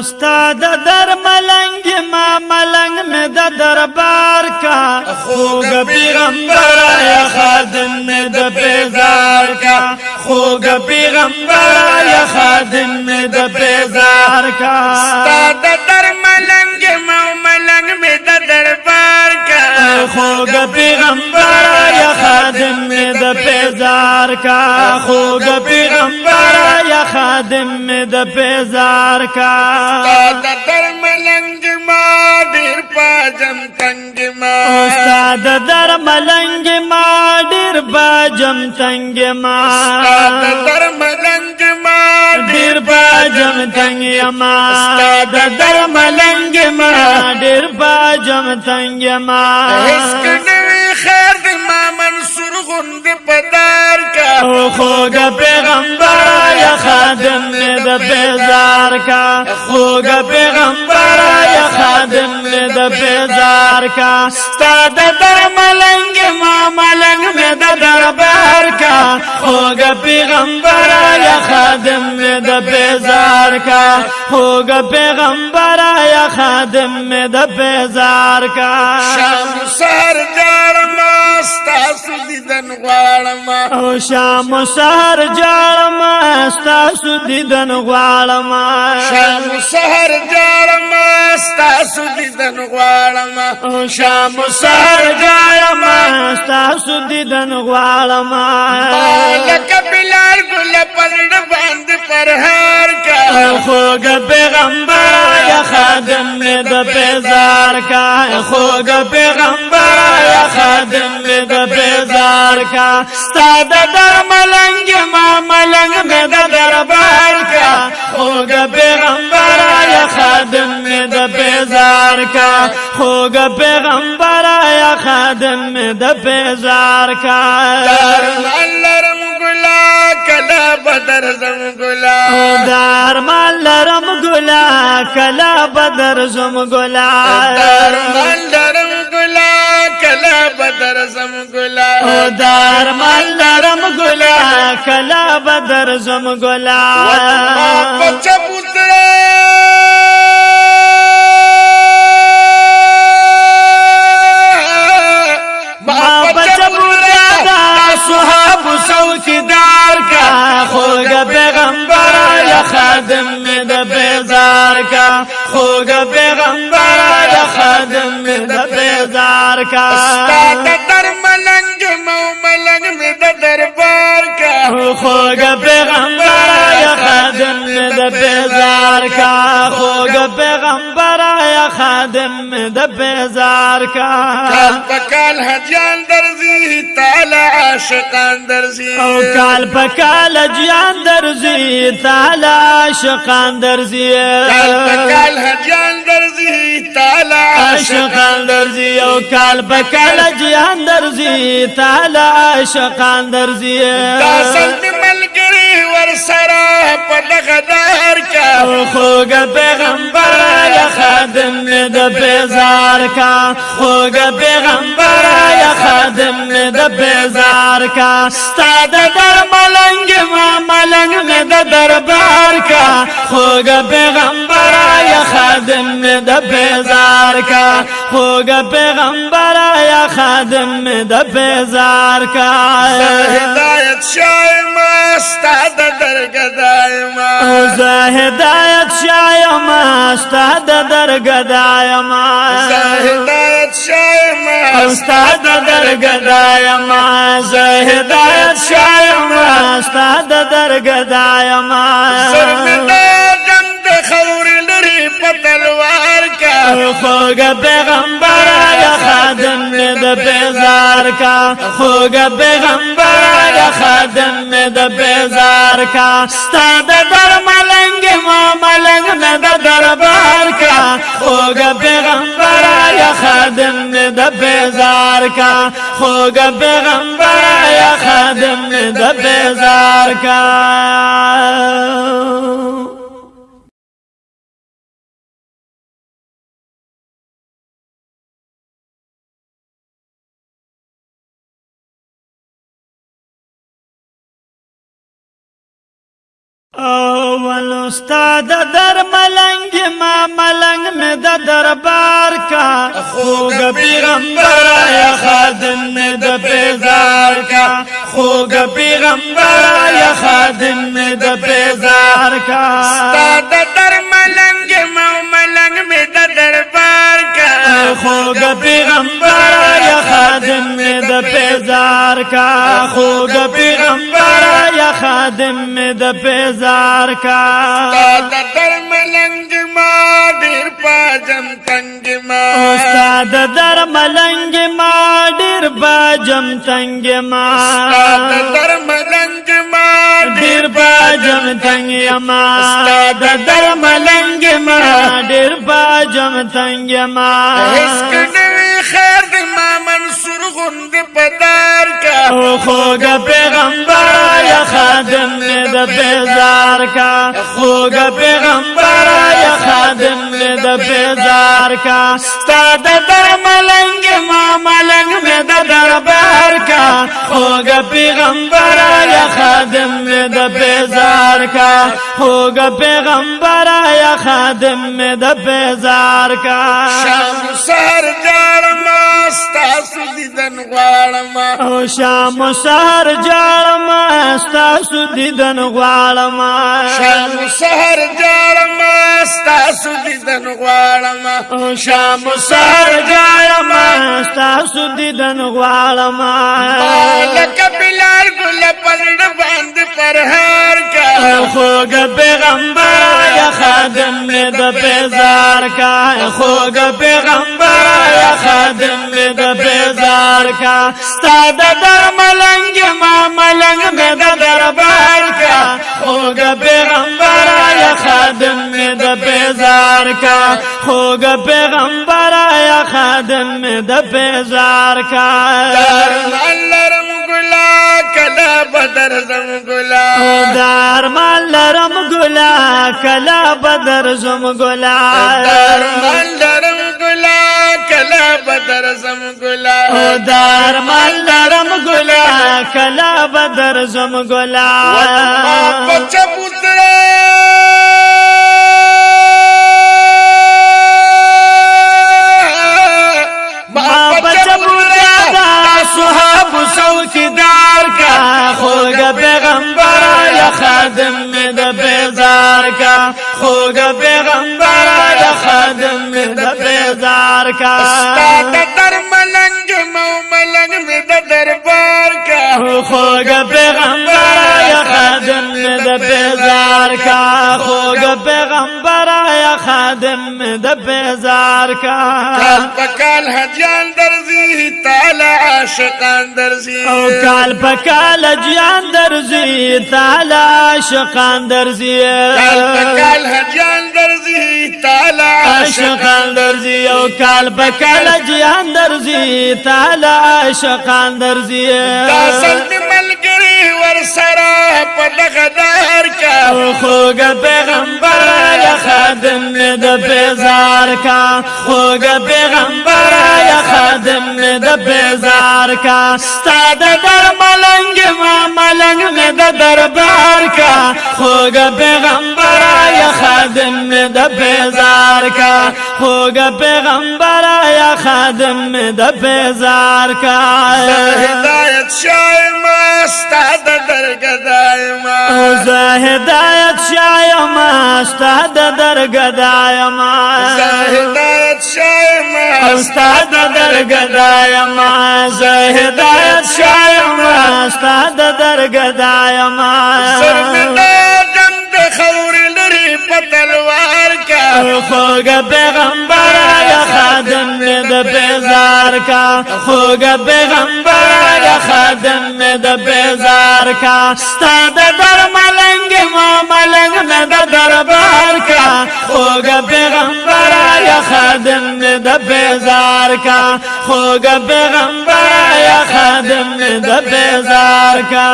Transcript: استاد در ملنگ ما ملنگ میں دا دربار کا خوگ پیغمبر یا خادم میں دا بیزار کا خوگ پیغمبر یا خادم میں دا بیزار کا استاد در ملنگ ما ملنگ میں دا دربار کا خوگ پیغمبر یا خادم میں دا بیزار کا خوگ پیغمبر یا خادم میں बेजार का दर मलंग माडिर बाजम तंग माद दर मलंग माडिर बाजम तंग मार मलंग माडिर बाजम तंग माद दर मलंग माडिर बाजम तंग मार मामन सुरगुंद पदार का हो गए بیزار کا خوګه پیغمبر یا خادم دې د بیزار کا ستاد درملنګ ما ملنګ مې د دربار کا خوګه پیغمبر یا خادم دې د بیزار کا خوګه پیغمبر یا خادم دې د بیزار کا شمسر درم ستاسو دیدن غواړم او شام سحر جاړم ستاسو دیدن غواړم شام سحر جاړم ستاسو دیدن غواړم او شام سحر جاړم ستاسو دیدن غواړم لکه بلال ګل پرډ باندې پرهار کا خوګه پیغمبر یا خادم دې د بیزار کا خوګه پیغمبر دربار کا ستا د ملنګ ما ملنګ مې د دربار کا خوګ پیغمبر یا خادم مې د بیزار کا خوګ پیغمبر یا خادم مې د بیزار کا لرم ګلا کلا بدر زم ګلا دار مال لرم ګلا کلا بدر زم ګلا دار مال بدرزم ګلا او دار مال لرم ګلا کلا بدرزم ګلا بچا پوتړه ما بچا پوتړه دا صحاب څوکیدار کا خوګه پیغمبر یا خادم دې بیزار کا خوګه خوګه پیغمبر یا خادم د بیزار کا خوګه خادم د بیزار کا کال پکال حجان درزی تعالی عاشقان درزی او کال پکال حجان درزی تعالی عاشقان درزی کال پکال حجان درزی تعالی عاشقان درزی او کال پکال حجان درزی تعالی عاشقان درزی دا سرا پلغدار کا خوګ پیغمبر یا خادم د بیزار کا خوګ پیغمبر یا خادم د بیزار کا ستاد در ملنګ ما ملنګ د دربار کا خوګ پیغمبر خادم د پیزار کا خوګ پیغمبر یا خادم د پیزار کا هدایت شای ما استاد درګ دایما زه هدایت شای ما استاد درګ دایما زه هدایت شای ما استاد درګ دایما زه هدایت شای ما استاد درګ دایما زه پتلوار کا خوګه پیغمبر یا خادم د بیزار کا خوګه پیغمبر یا خادم د بیزار کا ستاد در ملنګ ما ملنګ نه د دربار کا خوګه پیغمبر یا خادم د بیزار کا خوګه پیغمبر یا خادم د بیزار کا اول استاد در ملنگ ما ملنگ می دا دربار کا خوگ پیغمبر یا خادم می دا پیزار کا خوگ پیغمبر یا خادم می دا پیزار کا استاد در ملنگ ما ملنگ می دا دربار کا خوگ پیغمبر یا خادم می دا پیزار کا خوگ پیغمبر خادم می د بیزار کا استاد در ملنګ ما ډیر پاجم تنگ ما استاد در ملنګ ما ډیر پاجم تنگ ما استاد در ملنګ ما ډیر پاجم تنگ ما استاد در ملنګ ما ډیر پاجم تنگ ما هیڅ کډوی خیر غوند پدار کا خوګه پیغمبر یا خادم دې د بیزار کا خوګه پیغمبر یا خادم دې د بیزار کا ستاد در ملنګ ما ملنګ مې د دربار کا خوګه پیغمبر یا خادم دې د بیزار کا خوګه پیغمبر یا خادم دې د بیزار کا شمسر دارم ستاسو دیدن غواړم او شام سحر جاړم ستاسو دیدن غواړم شام سحر جاړم ستاسو دیدن غواړم او شام سحر جاړم ستاسو دیدن غواړم لکه بلال ګل پرډ باندې پرهار کا خوګ پیغمبر یا خادم د پیزار کا خوګ پیغمبر دربار کا ستا د در ملنګ ما ملنګ مې د دربار کا خوګ پیغمبر یا خادم مې د بیزار کا خوګ پیغمبر یا خادم مې د بیزار کا لرم ګلا کلا بدر زم ګلا دار مال لرم ګلا کلا بدر زم ګلا دار مال کلا بدر زم ګلا او دار مال لرم ګلا کلا بدر زم ګلا وطن ما پچم پیغمبر یا خادم د بیزار کا خوګ پیغمبر یا خادم د بیزار کا پکال هجان درزی تعالی عاشقان درزی او کال پکال هجان درزی تعالی عاشقان درزی کال پکال هجان درزی تعالی عاشقان درزی او کال پکال هجان درزی تعالی عاشقان درزی دا سلطنت پیغمبر سره په دغه دار کا خوګه پیغمبر یا خادم د بیزار کا خوګه پیغمبر یا خادم د بیزار کا ستاد در ملنګ ما ملنګ د دربار کا خوګه پیغمبر یا خادم د بیزار کا خوګه پیغمبر یا خادم د بیزار کا هدایت شایمه استاد درګه دایما او زه هدایت شایما استاد درګه دائما زه هدایت شایما استاد درګه دائما زه هدایت شایما استاد درګه دائما سر مې دم د خور لري پتلوا خوګه پیغمبر یا خادم دې د بیزار کا خوګه پیغمبر یا خادم دې د بیزار کا ستاد در ملنګ ما ملنګ نه د دربار کا خوګه پیغمبر یا خادم دې د بیزار کا خوګه پیغمبر یا خادم دې د بیزار کا